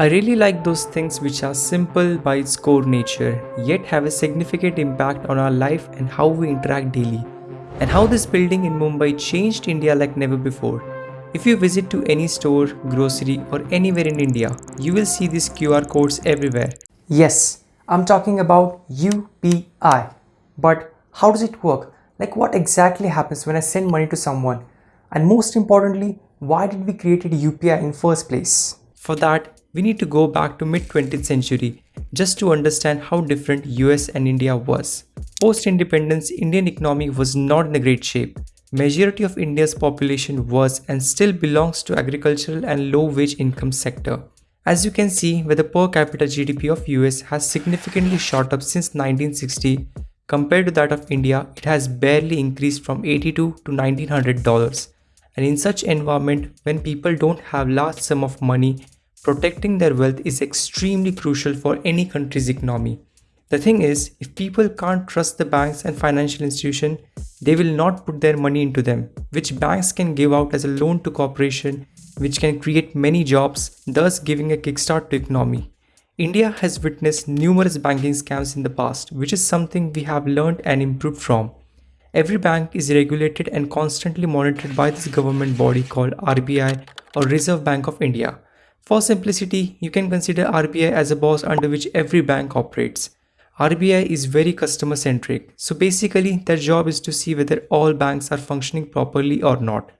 I really like those things which are simple by its core nature, yet have a significant impact on our life and how we interact daily, and how this building in Mumbai changed India like never before. If you visit to any store, grocery or anywhere in India, you will see these QR codes everywhere. Yes, I'm talking about UPI. But how does it work? Like what exactly happens when I send money to someone? And most importantly, why did we create UPI in first place? For that, we need to go back to mid 20th century just to understand how different US and India was. Post independence Indian economy was not in a great shape. Majority of India's population was and still belongs to agricultural and low wage income sector. As you can see where the per capita GDP of US has significantly shot up since 1960 compared to that of India it has barely increased from 82 to 1900 dollars and in such environment when people don't have large sum of money Protecting their wealth is extremely crucial for any country's economy. The thing is, if people can't trust the banks and financial institution, they will not put their money into them, which banks can give out as a loan to corporation, which can create many jobs, thus giving a kickstart to economy. India has witnessed numerous banking scams in the past, which is something we have learned and improved from. Every bank is regulated and constantly monitored by this government body called RBI or Reserve Bank of India. For simplicity, you can consider RBI as a boss under which every bank operates. RBI is very customer centric, so basically their job is to see whether all banks are functioning properly or not.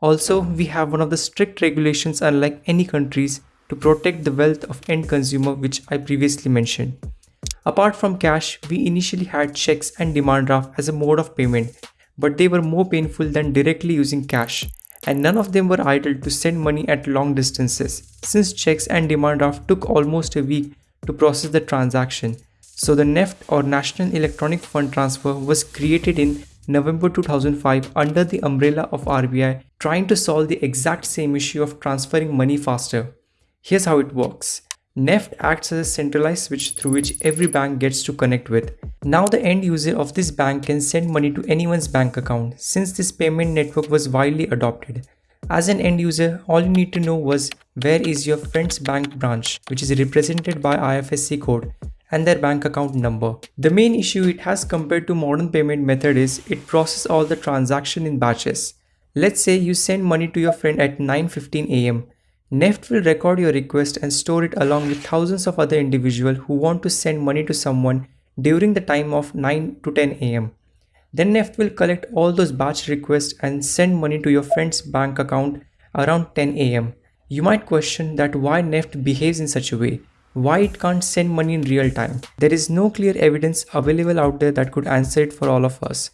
Also, we have one of the strict regulations unlike any countries to protect the wealth of end consumer which I previously mentioned. Apart from cash, we initially had checks and demand draft as a mode of payment, but they were more painful than directly using cash and none of them were idle to send money at long distances, since checks and demand draft took almost a week to process the transaction. So the NEFT or National Electronic Fund Transfer was created in November 2005 under the umbrella of RBI trying to solve the exact same issue of transferring money faster. Here's how it works. NEFT acts as a centralized switch through which every bank gets to connect with. Now the end user of this bank can send money to anyone's bank account since this payment network was widely adopted. As an end user, all you need to know was where is your friend's bank branch which is represented by IFSC code and their bank account number. The main issue it has compared to modern payment method is it processes all the transaction in batches. Let's say you send money to your friend at 9.15 am Neft will record your request and store it along with thousands of other individuals who want to send money to someone during the time of 9 to 10 am. Then Neft will collect all those batch requests and send money to your friend's bank account around 10 am. You might question that why Neft behaves in such a way, why it can't send money in real time. There is no clear evidence available out there that could answer it for all of us.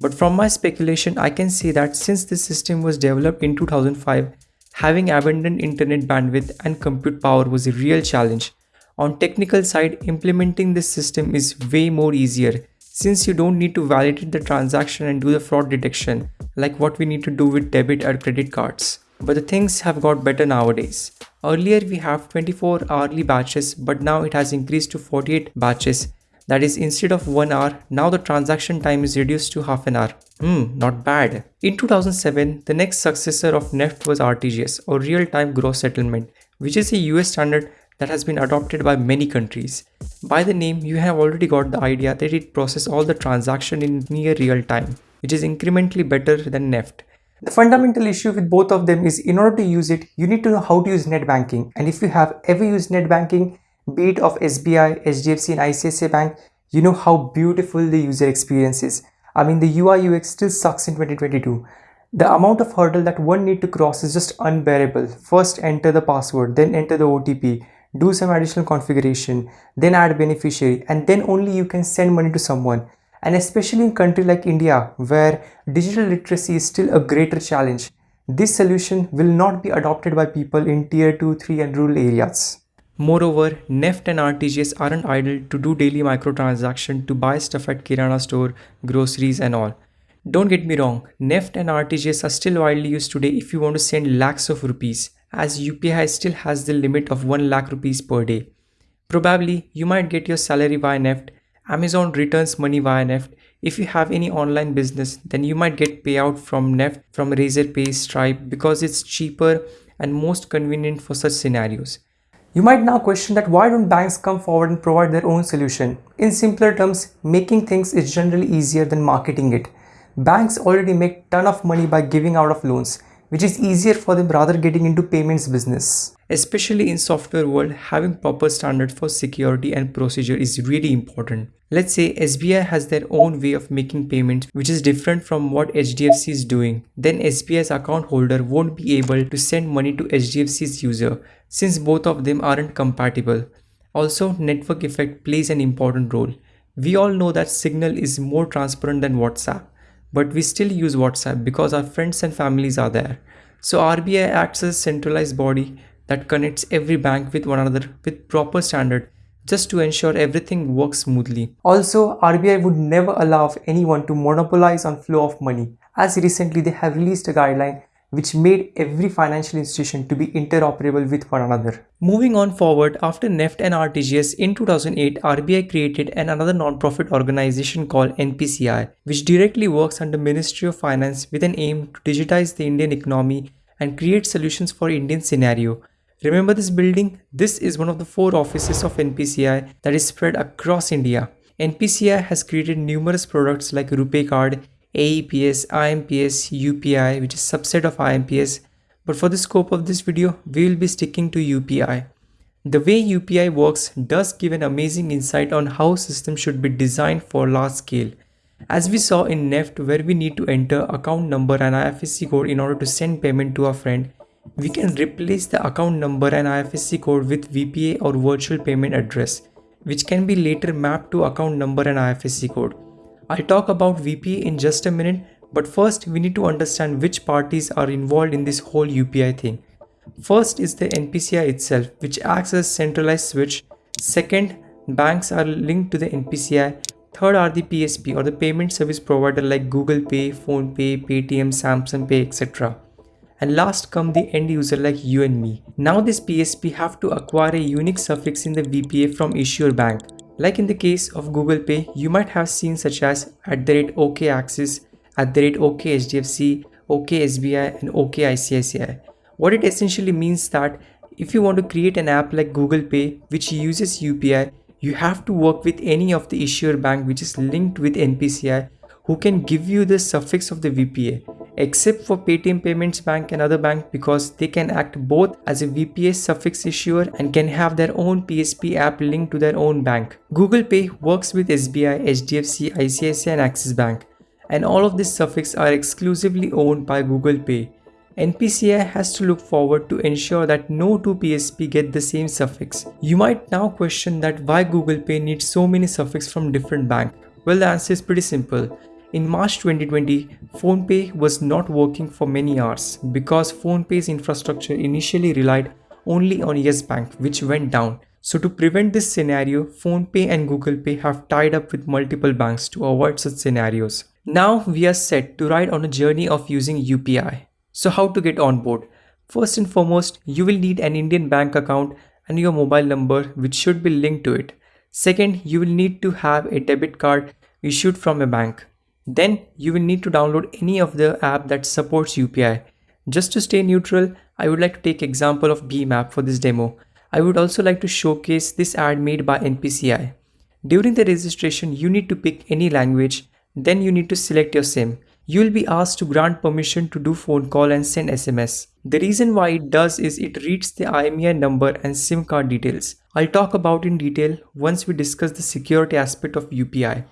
But from my speculation, I can say that since this system was developed in 2005, Having abundant internet bandwidth and compute power was a real challenge. On technical side, implementing this system is way more easier since you don't need to validate the transaction and do the fraud detection like what we need to do with debit or credit cards. But the things have got better nowadays. Earlier we have 24 hourly batches but now it has increased to 48 batches that is, instead of 1 hour, now the transaction time is reduced to half an hour. Hmm, not bad. In 2007, the next successor of NEFT was RTGS or Real-Time Gross Settlement, which is a US standard that has been adopted by many countries. By the name, you have already got the idea that it processes all the transaction in near real time, which is incrementally better than NEFT. The fundamental issue with both of them is in order to use it, you need to know how to use net banking. And if you have ever used net banking, be it of SBI, HDFC and ICICI Bank, you know how beautiful the user experience is. I mean the UI UX still sucks in 2022. The amount of hurdle that one need to cross is just unbearable. First enter the password, then enter the OTP, do some additional configuration, then add beneficiary and then only you can send money to someone. And especially in country like India where digital literacy is still a greater challenge, this solution will not be adopted by people in tier 2, 3 and rural areas. Moreover, NEFT and RTGS aren't idle to do daily microtransaction to buy stuff at Kirana store, groceries and all. Don't get me wrong, NEFT and RTGS are still widely used today if you want to send lakhs of rupees as UPI still has the limit of 1 lakh rupees per day. Probably you might get your salary via NEFT, Amazon returns money via NEFT. If you have any online business, then you might get payout from NEFT from Razorpay, Stripe because it's cheaper and most convenient for such scenarios. You might now question that why don't banks come forward and provide their own solution? In simpler terms, making things is generally easier than marketing it. Banks already make ton of money by giving out of loans which is easier for them rather getting into payments business. Especially in software world, having proper standards for security and procedure is really important. Let's say SBI has their own way of making payments which is different from what HDFC is doing. Then SBI's account holder won't be able to send money to HDFC's user since both of them aren't compatible. Also, network effect plays an important role. We all know that Signal is more transparent than WhatsApp but we still use WhatsApp because our friends and families are there. So RBI acts as a centralized body that connects every bank with one another with proper standard just to ensure everything works smoothly. Also, RBI would never allow anyone to monopolize on flow of money as recently they have released a guideline which made every financial institution to be interoperable with one another. Moving on forward, after NEFT and RTGS in 2008, RBI created an another non-profit organization called NPCI, which directly works under Ministry of Finance with an aim to digitize the Indian economy and create solutions for Indian scenario. Remember this building? This is one of the four offices of NPCI that is spread across India. NPCI has created numerous products like RuPay card, AEPS, IMPS, UPI which is subset of IMPS but for the scope of this video we will be sticking to UPI. The way UPI works does give an amazing insight on how systems should be designed for large scale. As we saw in NEFT where we need to enter account number and IFSC code in order to send payment to a friend, we can replace the account number and IFSC code with VPA or virtual payment address, which can be later mapped to account number and IFSC code. I'll talk about VPA in just a minute, but first we need to understand which parties are involved in this whole UPI thing. First is the NPCI itself, which acts as a centralized switch. Second, banks are linked to the NPCI. Third are the PSP or the payment service provider like Google Pay, PhonePe, Paytm, Samsung Pay, etc. And last come the end user like you and me. Now this PSP have to acquire a unique suffix in the VPA from issuer bank. Like in the case of Google Pay, you might have seen such as at the rate OK Axis, at the rate OK HDFC, OK SBI and OK ICICI. What it essentially means that if you want to create an app like Google Pay which uses UPI, you have to work with any of the issuer bank which is linked with NPCI who can give you the suffix of the VPA except for Paytm Payments Bank and other bank because they can act both as a VPA suffix issuer and can have their own PSP app linked to their own bank. Google Pay works with SBI, HDFC, ICICI and Axis Bank and all of these suffix are exclusively owned by Google Pay. NPCI has to look forward to ensure that no two PSP get the same suffix. You might now question that why Google Pay needs so many suffix from different banks. Well the answer is pretty simple. In March 2020, PhonePe was not working for many hours because PhonePe's infrastructure initially relied only on Yes Bank, which went down. So to prevent this scenario, PhonePe and Google Pay have tied up with multiple banks to avoid such scenarios. Now we are set to ride on a journey of using UPI. So how to get on board? First and foremost, you will need an Indian bank account and your mobile number which should be linked to it. Second, you will need to have a debit card issued from a bank. Then you will need to download any of the app that supports UPI. Just to stay neutral, I would like to take example of BHIM app for this demo. I would also like to showcase this ad made by NPCI. During the registration, you need to pick any language, then you need to select your SIM. You will be asked to grant permission to do phone call and send SMS. The reason why it does is it reads the IMEI number and SIM card details. I'll talk about in detail once we discuss the security aspect of UPI.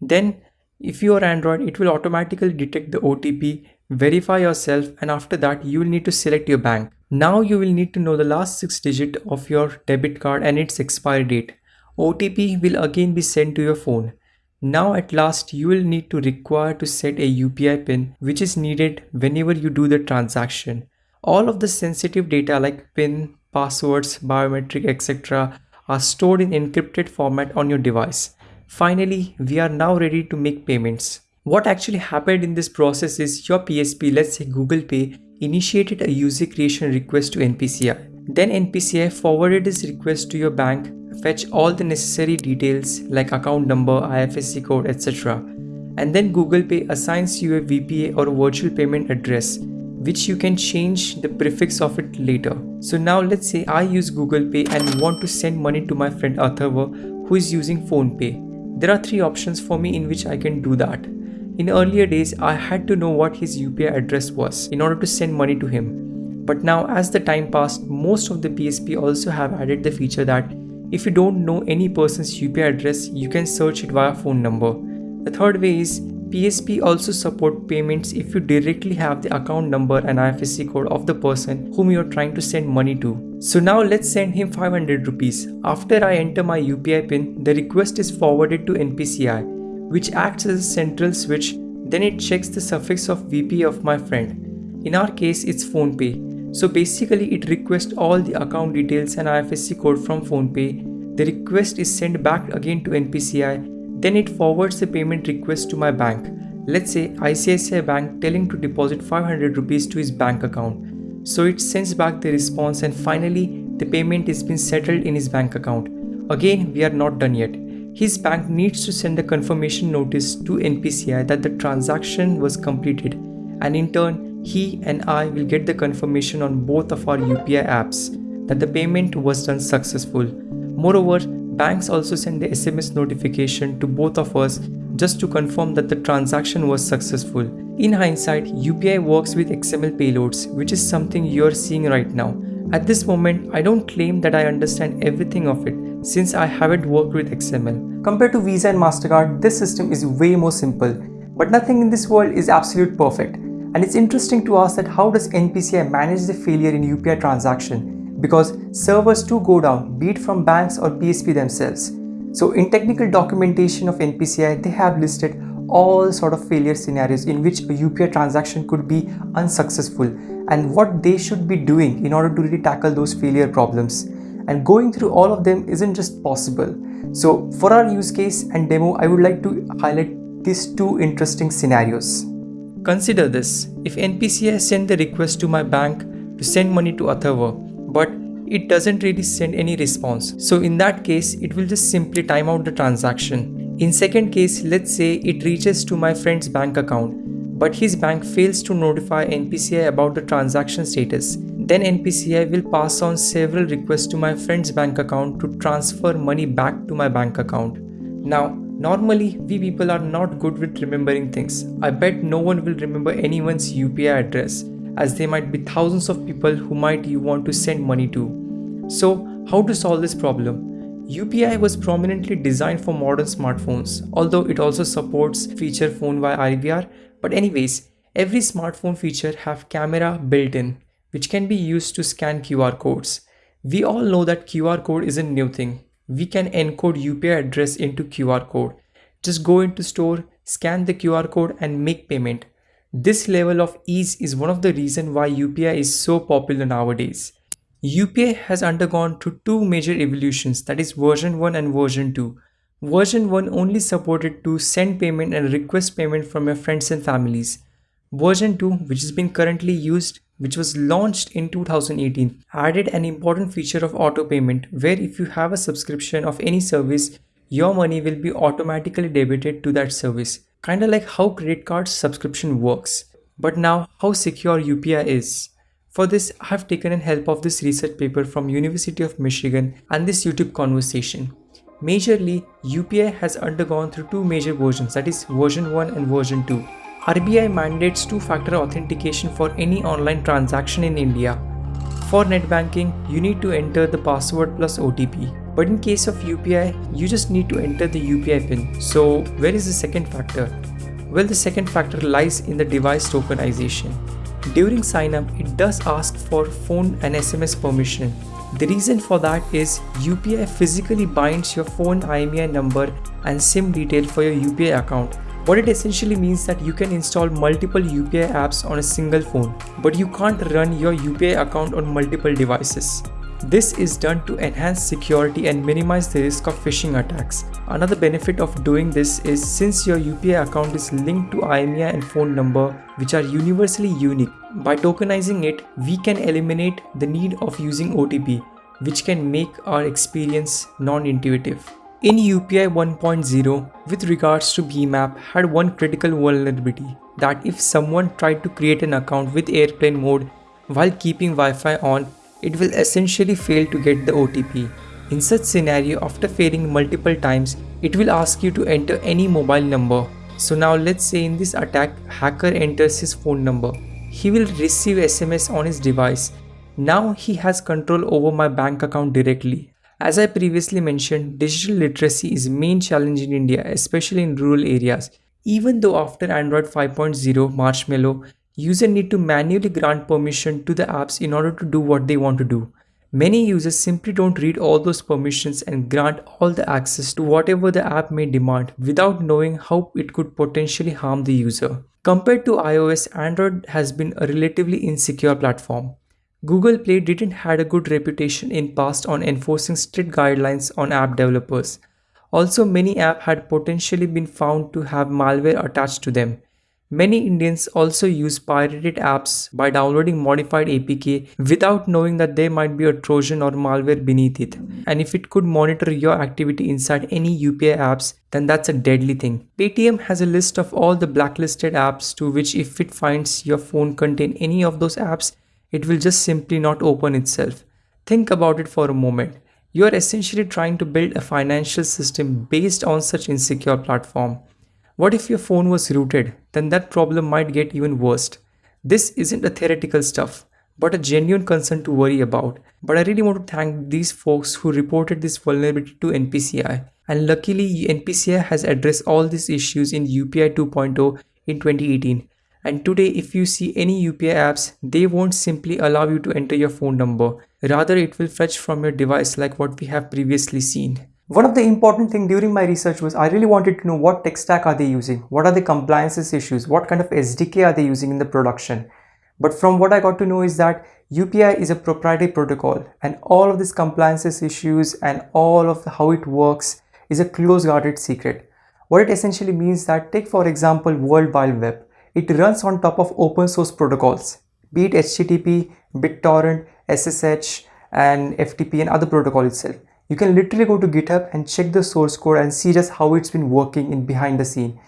Then if you are Android, it will automatically detect the OTP, verify yourself and after that you will need to select your bank. Now you will need to know the last 6 digit of your debit card and its expiry date. OTP will again be sent to your phone. Now at last you will need to require to set a UPI pin which is needed whenever you do the transaction. All of the sensitive data like pin, passwords, biometric etc are stored in encrypted format on your device. Finally, we are now ready to make payments. What actually happened in this process is your PSP, let's say Google Pay, initiated a user creation request to NPCI. Then NPCI forwarded this request to your bank, fetch all the necessary details like account number, IFSC code, etc. And then Google Pay assigns you a VPA or a virtual payment address, which you can change the prefix of it later. So now let's say I use Google Pay and want to send money to my friend Atharva who is using PhonePe. There are three options for me in which I can do that. In earlier days, I had to know what his UPI address was in order to send money to him. But now as the time passed, most of the PSP also have added the feature that if you don't know any person's UPI address, you can search it via phone number. The third way is PSP also support payments if you directly have the account number and IFSC code of the person whom you are trying to send money to. So now let's send him 500 rupees. After I enter my UPI pin, the request is forwarded to NPCI, which acts as a central switch. Then it checks the suffix of VP of my friend. In our case, it's PhonePe. So basically, it requests all the account details and IFSC code from PhonePe. The request is sent back again to NPCI then it forwards the payment request to my bank. Let's say ICICI Bank telling to deposit 500 rupees to his bank account. So it sends back the response and finally the payment is been settled in his bank account. Again, we are not done yet. His bank needs to send a confirmation notice to NPCI that the transaction was completed and in turn he and I will get the confirmation on both of our UPI apps that the payment was done successful. Moreover, Banks also send the SMS notification to both of us just to confirm that the transaction was successful. In hindsight, UPI works with XML payloads, which is something you're seeing right now. At this moment, I don't claim that I understand everything of it since I haven't worked with XML. Compared to Visa and MasterCard, this system is way more simple. But nothing in this world is absolute perfect. And it's interesting to ask that how does NPCI manage the failure in UPI transaction because servers do go down, be it from banks or PSP themselves. So in technical documentation of NPCI, they have listed all sort of failure scenarios in which a UPI transaction could be unsuccessful and what they should be doing in order to really tackle those failure problems. And going through all of them isn't just possible. So for our use case and demo, I would like to highlight these two interesting scenarios. Consider this. If NPCI sent the request to my bank to send money to Atharva, but it doesn't really send any response. So in that case, it will just simply time out the transaction. In second case, let's say it reaches to my friend's bank account, but his bank fails to notify NPCI about the transaction status. Then NPCI will pass on several requests to my friend's bank account to transfer money back to my bank account. Now, normally we people are not good with remembering things. I bet no one will remember anyone's UPI address as there might be thousands of people who might you want to send money to. So how to solve this problem? UPI was prominently designed for modern smartphones, although it also supports feature phone via IVR. But anyways, every smartphone feature have camera built in, which can be used to scan QR codes. We all know that QR code is a new thing. We can encode UPI address into QR code. Just go into store, scan the QR code and make payment. This level of ease is one of the reasons why UPI is so popular nowadays. UPI has undergone through two major evolutions that is version 1 and version 2. Version 1 only supported to send payment and request payment from your friends and families. Version 2 which is being currently used which was launched in 2018 added an important feature of auto payment where if you have a subscription of any service your money will be automatically debited to that service Kinda like how credit card subscription works. But now how secure UPI is. For this, I have taken in help of this research paper from University of Michigan and this YouTube conversation. Majorly, UPI has undergone through two major versions that is version 1 and version 2. RBI mandates two-factor authentication for any online transaction in India. For net banking, you need to enter the password plus OTP. But in case of UPI, you just need to enter the UPI pin. So where is the second factor? Well, the second factor lies in the device tokenization. During sign-up, it does ask for phone and SMS permission. The reason for that is UPI physically binds your phone IMEI number and SIM detail for your UPI account. What it essentially means that you can install multiple UPI apps on a single phone, but you can't run your UPI account on multiple devices. This is done to enhance security and minimize the risk of phishing attacks. Another benefit of doing this is since your UPI account is linked to IMEI and phone number which are universally unique, by tokenizing it, we can eliminate the need of using OTP which can make our experience non-intuitive. In UPI 1.0, with regards to BHIM app had one critical vulnerability. that if someone tried to create an account with airplane mode while keeping Wi-Fi on, it will essentially fail to get the OTP. In such scenario, after failing multiple times, it will ask you to enter any mobile number. So now let's say in this attack, hacker enters his phone number. He will receive SMS on his device. Now he has control over my bank account directly. As I previously mentioned, digital literacy is main challenge in India, especially in rural areas. Even though after Android 5.0 Marshmallow, user need to manually grant permission to the apps in order to do what they want to do. Many users simply don't read all those permissions and grant all the access to whatever the app may demand without knowing how it could potentially harm the user. Compared to iOS, Android has been a relatively insecure platform. Google Play didn't had a good reputation in past on enforcing strict guidelines on app developers. Also, many apps had potentially been found to have malware attached to them. Many Indians also use pirated apps by downloading modified APK without knowing that there might be a Trojan or malware beneath it. And if it could monitor your activity inside any UPI apps, then that's a deadly thing. Paytm has a list of all the blacklisted apps to which if it finds your phone contain any of those apps, it will just simply not open itself. Think about it for a moment. You are essentially trying to build a financial system based on such insecure platform. What if your phone was rooted? Then that problem might get even worse. This isn't a theoretical stuff, but a genuine concern to worry about. But I really want to thank these folks who reported this vulnerability to NPCI. And luckily, NPCI has addressed all these issues in UPI 2.0 in 2018 and today if you see any UPI apps, they won't simply allow you to enter your phone number. Rather, it will fetch from your device like what we have previously seen. One of the important thing during my research was I really wanted to know what tech stack are they using? What are the compliances issues? What kind of SDK are they using in the production? But from what I got to know is that UPI is a proprietary protocol and all of these compliances issues and all of how it works is a close guarded secret. What it essentially means that take for example World Wide Web. It runs on top of open source protocols, be it HTTP, BitTorrent, SSH, and FTP and other protocol itself. You can literally go to GitHub and check the source code and see just how it's been working in behind the scene.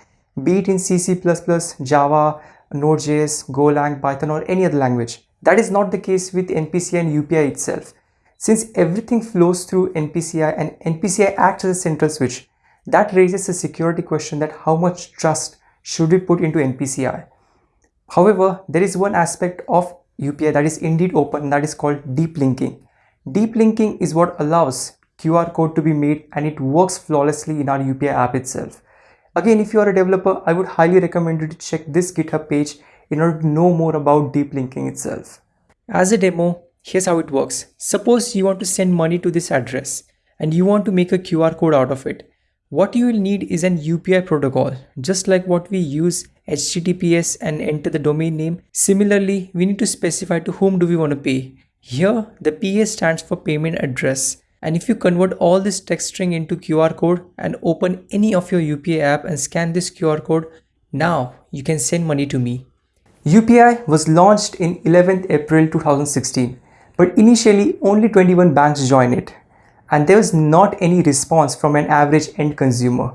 Be it in C, Java, Node.js, Golang, Python or any other language. That is not the case with NPCI and UPI itself. Since everything flows through NPCI and NPCI acts as a central switch, that raises a security question that how much trust should be put into NPCI. However, there is one aspect of UPI that is indeed open that is called deep linking. Deep linking is what allows QR code to be made and it works flawlessly in our UPI app itself. Again, if you are a developer, I would highly recommend you to check this GitHub page in order to know more about deep linking itself. As a demo, here's how it works. Suppose you want to send money to this address and you want to make a QR code out of it. What you will need is an UPI protocol, just like what we use HTTPS and enter the domain name. Similarly, we need to specify to whom do we want to pay. Here, the PA stands for payment address. And if you convert all this text string into QR code and open any of your UPI app and scan this QR code, now you can send money to me. UPI was launched in 11th April 2016, but initially only 21 banks joined it and there was not any response from an average end consumer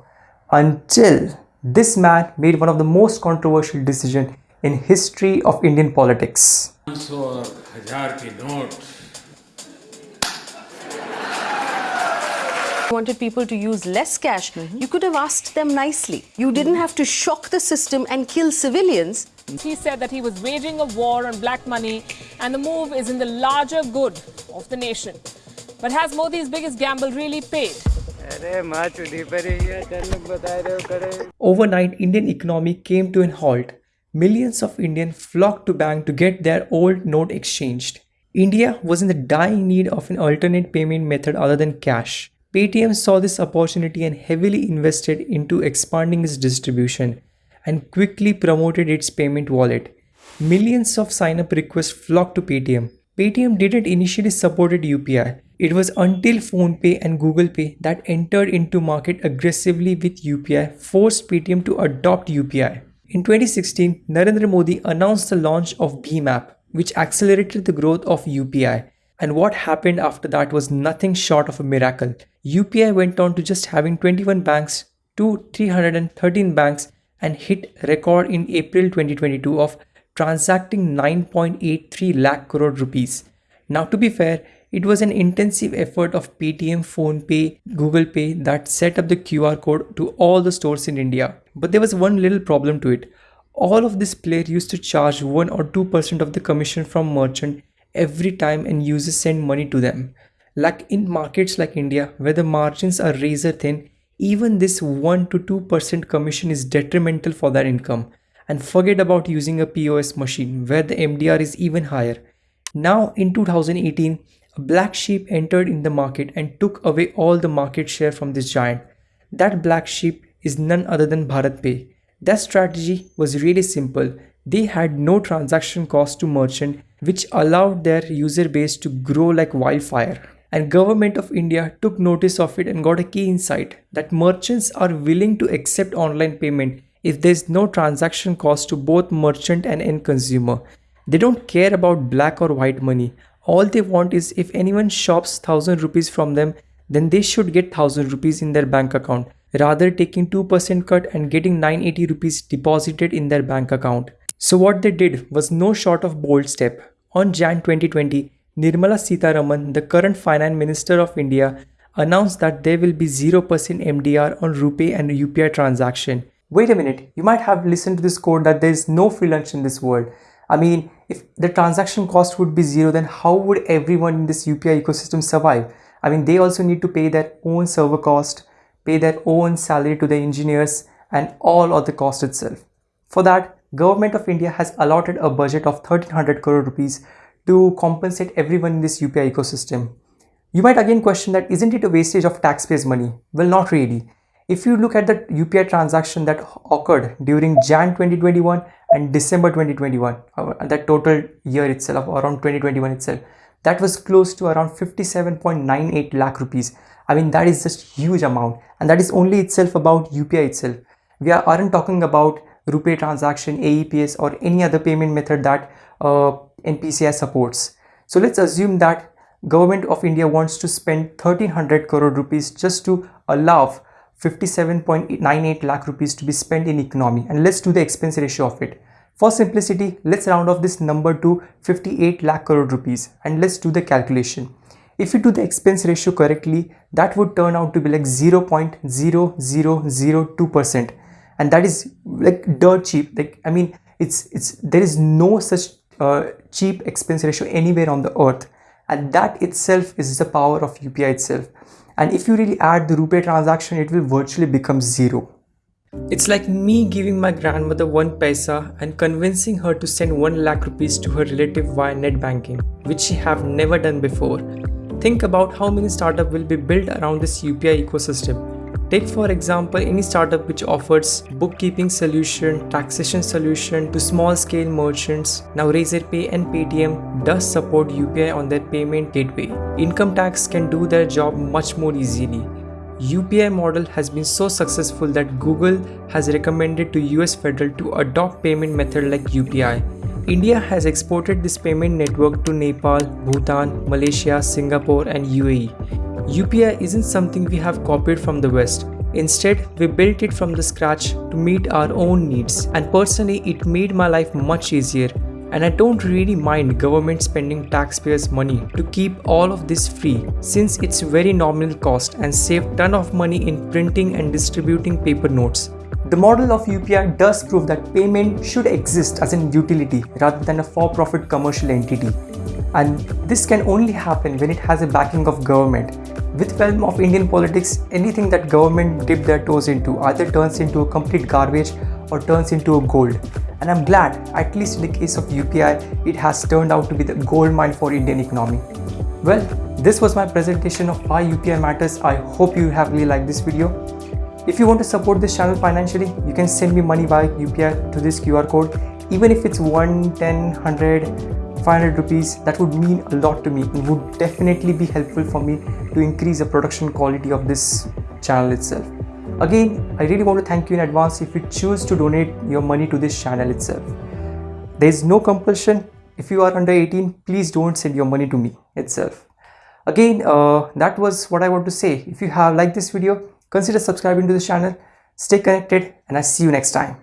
until this man made one of the most controversial decisions in history of Indian politics. Wanted people to use less cash, mm -hmm. you could have asked them nicely. You didn't have to shock the system and kill civilians. He said that he was waging a war on black money and the move is in the larger good of the nation. But has Modi's biggest gamble really paid? Overnight, Indian economy came to an halt. Millions of Indians flocked to bank to get their old note exchanged. India was in the dying need of an alternate payment method other than cash. Paytm saw this opportunity and heavily invested into expanding its distribution and quickly promoted its payment wallet. Millions of sign-up requests flocked to Paytm. Paytm didn't initially support UPI, it was until PhonePe and Google Pay that entered into market aggressively with UPI forced Paytm to adopt UPI. In 2016, Narendra Modi announced the launch of app, which accelerated the growth of UPI. And what happened after that was nothing short of a miracle. UPI went on to just having 21 banks to 313 banks and hit record in April 2022 of transacting 9.83 lakh crore rupees. Now to be fair, it was an intensive effort of Paytm, PhonePe, Google Pay that set up the QR code to all the stores in India. But there was one little problem to it. All of this player used to charge 1 or 2% of the commission from merchant every time and users send money to them. Like in markets like India, where the margins are razor thin, even this 1 to 2% commission is detrimental for their income. And forget about using a POS machine where the MDR is even higher. Now in 2018, a black sheep entered in the market and took away all the market share from this giant. That black sheep is none other than BharatPe. Their strategy was really simple. They had no transaction cost to merchant which allowed their user base to grow like wildfire. And government of India took notice of it and got a key insight that merchants are willing to accept online payment if there is no transaction cost to both merchant and end consumer. They don't care about black or white money. All they want is if anyone shops 1000 rupees from them, then they should get 1000 rupees in their bank account, rather taking 2% cut and getting 980 rupees deposited in their bank account. So what they did was no short of bold step. On Jan 2020, Nirmala Sitharaman, the current finance minister of India, announced that there will be 0% MDR on RuPay and UPI transaction. Wait a minute, you might have listened to this quote that there is no free lunch in this world. I mean, if the transaction cost would be zero, then how would everyone in this UPI ecosystem survive? I mean, they also need to pay their own server cost, pay their own salary to the engineers and all of the cost itself. For that, Government of India has allotted a budget of 1300 crore rupees to compensate everyone in this UPI ecosystem. You might again question that isn't it a wastage of taxpayers money? Well, not really. If you look at the UPI transaction that occurred during Jan 2021 and December 2021, uh, that total year itself, around 2021 itself, that was close to around 57.98 lakh rupees. I mean, that is just huge amount. And that is only itself about UPI itself. We aren't talking about RuPay transaction, AEPS or any other payment method that uh, NPCI supports. So let's assume that government of India wants to spend 1300 crore rupees just to allow 57.98 lakh rupees to be spent in economy and let's do the expense ratio of it. For simplicity, let's round off this number to 58 lakh crore rupees and let's do the calculation. If you do the expense ratio correctly, that would turn out to be like 0.0002% and that is like dirt cheap. Like I mean, it's it's there is no such uh, cheap expense ratio anywhere on the earth and that itself is the power of UPI itself and if you really add the RuPay transaction it will virtually become zero. It's like me giving my grandmother one paisa and convincing her to send 1 lakh rupees to her relative via net banking, which she have never done before. Think about how many startup will be built around this UPI ecosystem Take for example any startup which offers bookkeeping solution, taxation solution to small scale merchants. Now Razorpay and Paytm does support UPI on their payment gateway. Income tax can do their job much more easily. UPI model has been so successful that Google has recommended to US federal to adopt payment method like UPI. India has exported this payment network to Nepal, Bhutan, Malaysia, Singapore and UAE. UPI isn't something we have copied from the West. Instead, we built it from the scratch to meet our own needs and personally it made my life much easier and I don't really mind government spending taxpayers money to keep all of this free since it's very nominal cost and save ton of money in printing and distributing paper notes. The model of UPI does prove that payment should exist as an utility rather than a for-profit commercial entity. And this can only happen when it has a backing of government. With realm of Indian politics, anything that government dip their toes into either turns into a complete garbage or turns into a gold. And I'm glad, at least in the case of UPI, it has turned out to be the gold mine for Indian economy. Well, this was my presentation of why UPI matters. I hope you have really liked this video. If you want to support this channel financially, you can send me money via UPI to this QR code. Even if it's 1, 10, 100, 500 rupees that would mean a lot to me. And would definitely be helpful for me to increase the production quality of this channel itself. Again i really want to thank you in advance if you choose to donate your money to this channel itself. There is no compulsion. If you are under 18 please don't send your money to me itself. Again uh, that was what i want to say. If you have liked this video consider subscribing to this channel. Stay connected and i see you next time